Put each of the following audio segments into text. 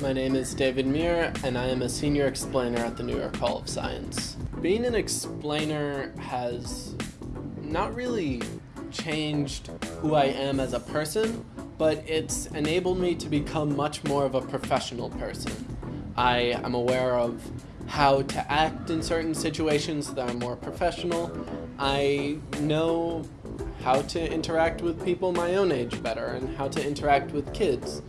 My name is David Muir, and I am a senior explainer at the New York Hall of Science. Being an explainer has not really changed who I am as a person, but it's enabled me to become much more of a professional person. I am aware of how to act in certain situations that are more professional. I know how to interact with people my own age better and how to interact with kids.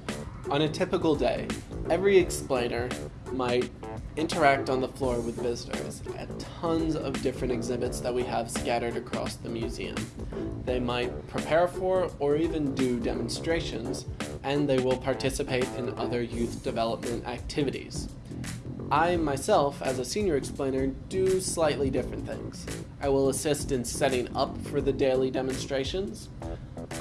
On a typical day, every explainer might interact on the floor with visitors at tons of different exhibits that we have scattered across the museum. They might prepare for or even do demonstrations, and they will participate in other youth development activities. I myself, as a senior explainer, do slightly different things. I will assist in setting up for the daily demonstrations.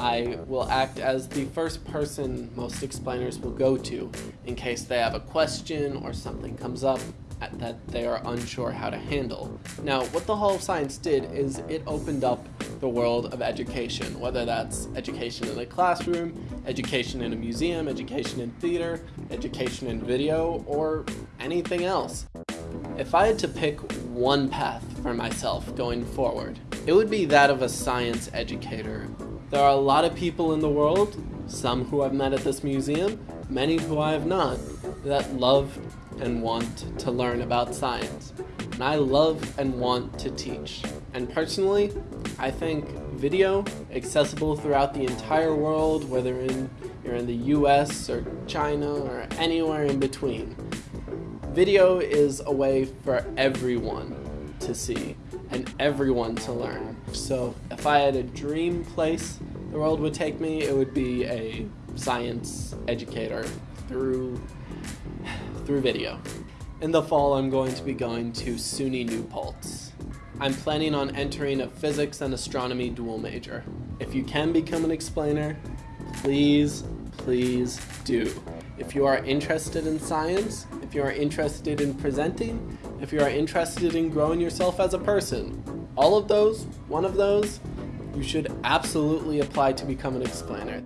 I will act as the first person most explainers will go to in case they have a question or something comes up that they are unsure how to handle. Now, what the Hall of Science did is it opened up the world of education, whether that's education in a classroom, education in a museum, education in theater, education in video, or anything else. If I had to pick one path for myself going forward, it would be that of a science educator. There are a lot of people in the world, some who I've met at this museum, many who I have not, that love and want to learn about science. And I love and want to teach. And personally, I think video accessible throughout the entire world, whether in, you're in the US or China or anywhere in between. Video is a way for everyone to see and everyone to learn. So if I had a dream place the world would take me, it would be a science educator through through video. In the fall, I'm going to be going to SUNY New Paltz. I'm planning on entering a physics and astronomy dual major. If you can become an explainer, please, please do. If you are interested in science, if you are interested in presenting, if you are interested in growing yourself as a person, all of those, one of those, you should absolutely apply to become an explainer.